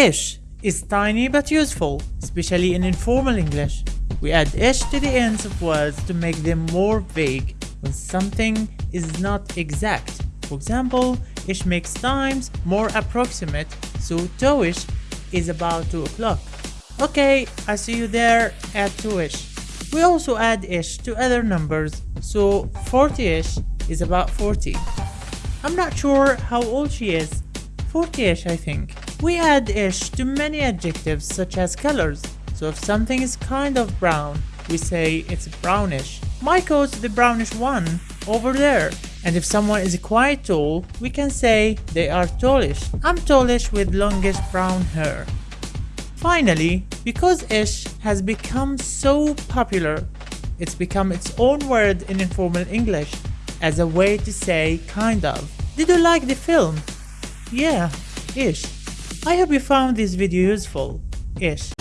Ish is tiny but useful, especially in informal English. We add ish to the ends of words to make them more vague when something is not exact. For example, ish makes times more approximate, so toish is about 2 o'clock. Okay, I see you there at 2ish. We also add ish to other numbers, so 40ish is about 40. I'm not sure how old she is, 40ish I think. We add ish to many adjectives such as colors. So if something is kind of brown, we say it's brownish. My the brownish one over there. And if someone is quite tall, we can say they are tallish. I'm tallish with longish brown hair. Finally, because ish has become so popular, it's become its own word in informal English as a way to say kind of. Did you like the film? Yeah, ish. I hope you found this video useful-ish.